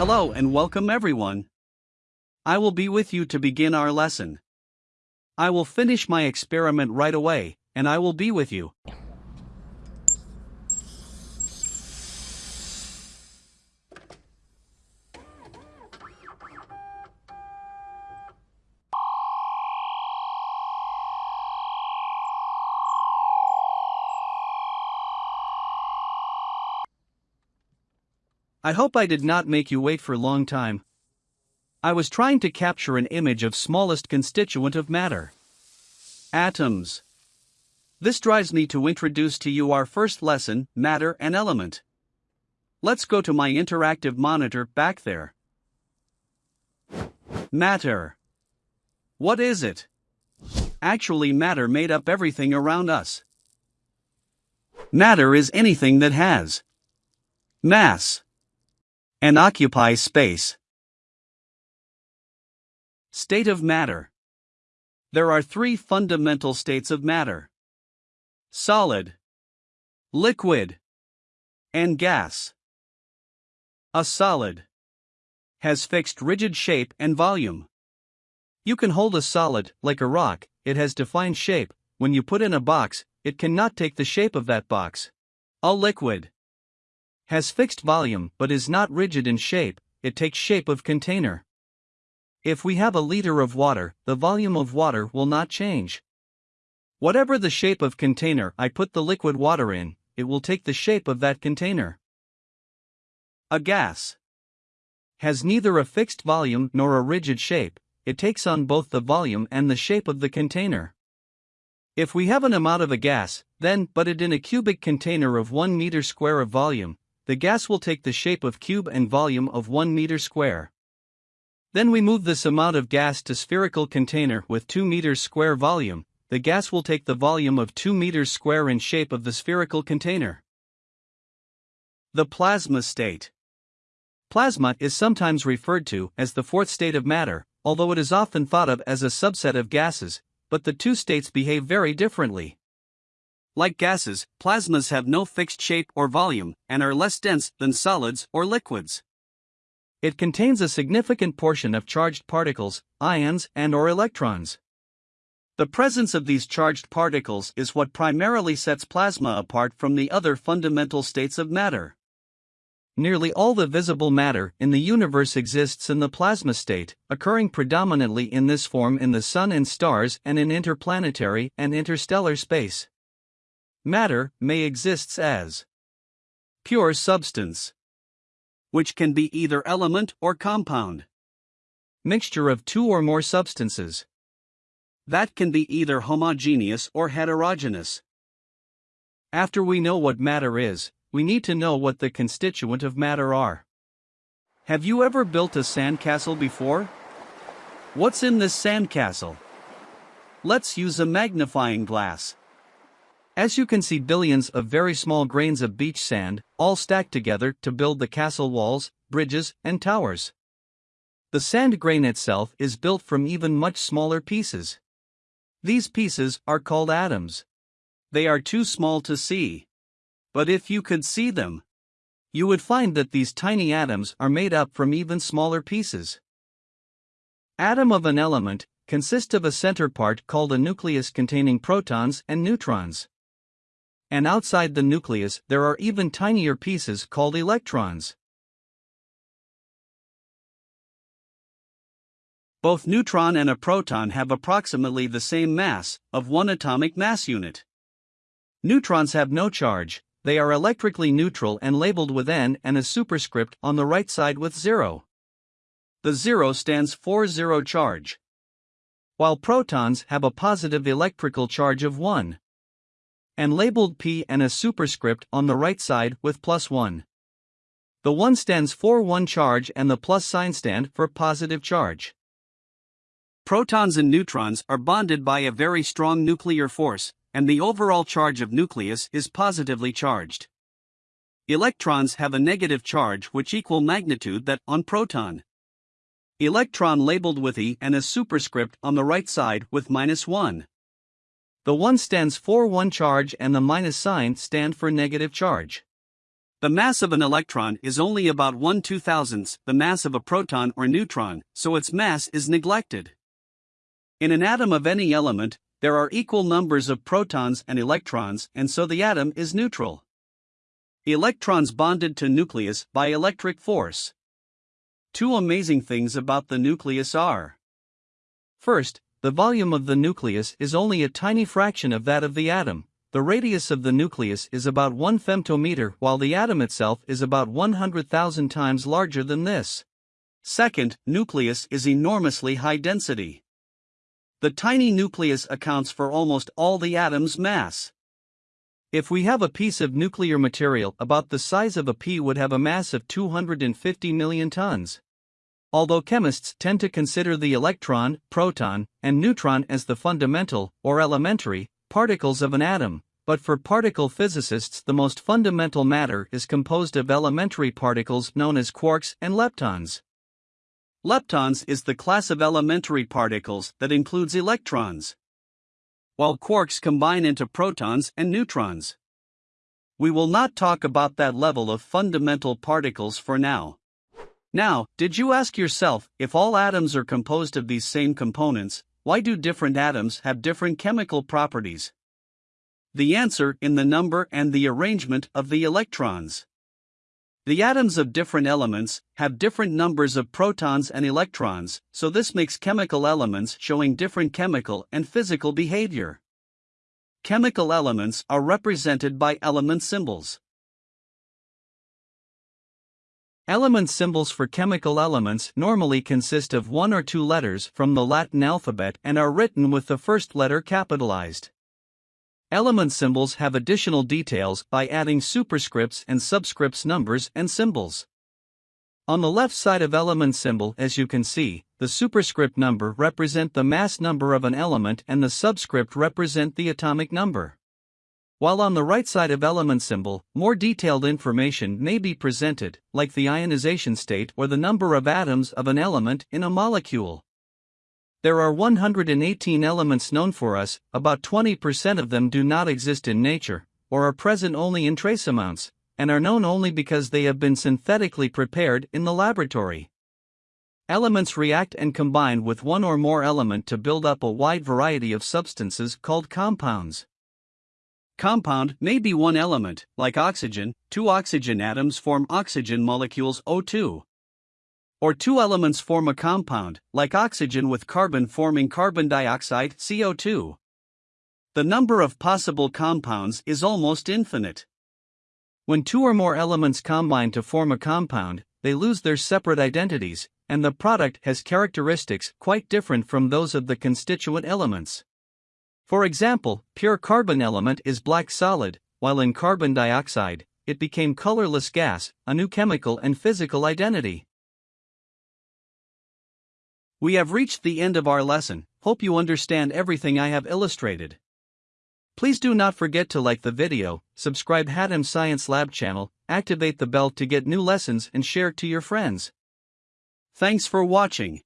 Hello and welcome everyone. I will be with you to begin our lesson. I will finish my experiment right away, and I will be with you. I hope I did not make you wait for a long time. I was trying to capture an image of smallest constituent of matter. Atoms. This drives me to introduce to you our first lesson, matter and element. Let's go to my interactive monitor back there. Matter. What is it? Actually, matter made up everything around us. Matter is anything that has mass and occupies space. State of matter. There are three fundamental states of matter solid, liquid, and gas. A solid has fixed rigid shape and volume. You can hold a solid, like a rock, it has defined shape. When you put in a box, it cannot take the shape of that box. A liquid has fixed volume but is not rigid in shape, it takes shape of container. If we have a liter of water, the volume of water will not change. Whatever the shape of container I put the liquid water in, it will take the shape of that container. A gas has neither a fixed volume nor a rigid shape, it takes on both the volume and the shape of the container. If we have an amount of a gas, then put it in a cubic container of 1 meter square of volume, the gas will take the shape of cube and volume of 1 meter square. Then we move this amount of gas to spherical container with 2 meters square volume, the gas will take the volume of 2 meters square in shape of the spherical container. The plasma state. Plasma is sometimes referred to as the fourth state of matter, although it is often thought of as a subset of gases, but the two states behave very differently. Like gases, plasmas have no fixed shape or volume and are less dense than solids or liquids. It contains a significant portion of charged particles, ions, and or electrons. The presence of these charged particles is what primarily sets plasma apart from the other fundamental states of matter. Nearly all the visible matter in the universe exists in the plasma state, occurring predominantly in this form in the Sun and stars and in interplanetary and interstellar space. Matter may exist as pure substance, which can be either element or compound, mixture of two or more substances, that can be either homogeneous or heterogeneous. After we know what matter is, we need to know what the constituent of matter are. Have you ever built a sandcastle before? What's in this sandcastle? Let's use a magnifying glass. As you can see billions of very small grains of beach sand, all stacked together to build the castle walls, bridges, and towers. The sand grain itself is built from even much smaller pieces. These pieces are called atoms. They are too small to see. But if you could see them, you would find that these tiny atoms are made up from even smaller pieces. Atom of an element consists of a center part called a nucleus containing protons and neutrons and outside the nucleus there are even tinier pieces called electrons. Both neutron and a proton have approximately the same mass, of one atomic mass unit. Neutrons have no charge, they are electrically neutral and labeled with N and a superscript on the right side with 0. The 0 stands for zero charge. While protons have a positive electrical charge of 1 and labeled P and a superscript on the right side with plus 1. The 1 stands for 1 charge and the plus sign stand for positive charge. Protons and neutrons are bonded by a very strong nuclear force, and the overall charge of nucleus is positively charged. Electrons have a negative charge which equal magnitude that on proton. Electron labeled with E and a superscript on the right side with minus 1. The 1 stands for 1 charge and the minus sign stand for negative charge. The mass of an electron is only about 1 2000th the mass of a proton or neutron, so its mass is neglected. In an atom of any element, there are equal numbers of protons and electrons, and so the atom is neutral. Electrons bonded to nucleus by electric force. Two amazing things about the nucleus are First, the volume of the nucleus is only a tiny fraction of that of the atom. The radius of the nucleus is about 1 femtometer while the atom itself is about 100,000 times larger than this. Second, nucleus is enormously high density. The tiny nucleus accounts for almost all the atom's mass. If we have a piece of nuclear material about the size of a pea would have a mass of 250 million tons. Although chemists tend to consider the electron, proton, and neutron as the fundamental, or elementary, particles of an atom, but for particle physicists, the most fundamental matter is composed of elementary particles known as quarks and leptons. Leptons is the class of elementary particles that includes electrons, while quarks combine into protons and neutrons. We will not talk about that level of fundamental particles for now. Now, did you ask yourself if all atoms are composed of these same components, why do different atoms have different chemical properties? The answer in the number and the arrangement of the electrons. The atoms of different elements have different numbers of protons and electrons, so this makes chemical elements showing different chemical and physical behavior. Chemical elements are represented by element symbols. Element symbols for chemical elements normally consist of one or two letters from the Latin alphabet and are written with the first letter capitalized. Element symbols have additional details by adding superscripts and subscripts numbers and symbols. On the left side of element symbol as you can see, the superscript number represent the mass number of an element and the subscript represent the atomic number. While on the right side of element symbol, more detailed information may be presented, like the ionization state or the number of atoms of an element in a molecule. There are 118 elements known for us, about 20% of them do not exist in nature, or are present only in trace amounts, and are known only because they have been synthetically prepared in the laboratory. Elements react and combine with one or more element to build up a wide variety of substances called compounds. Compound may be one element, like oxygen, two oxygen atoms form oxygen molecules O2. Or two elements form a compound, like oxygen with carbon forming carbon dioxide CO2. The number of possible compounds is almost infinite. When two or more elements combine to form a compound, they lose their separate identities, and the product has characteristics quite different from those of the constituent elements. For example, pure carbon element is black solid, while in carbon dioxide, it became colorless gas, a new chemical and physical identity. We have reached the end of our lesson, hope you understand everything I have illustrated. Please do not forget to like the video, subscribe Hatem Science Lab channel, activate the bell to get new lessons and share to your friends. Thanks for watching.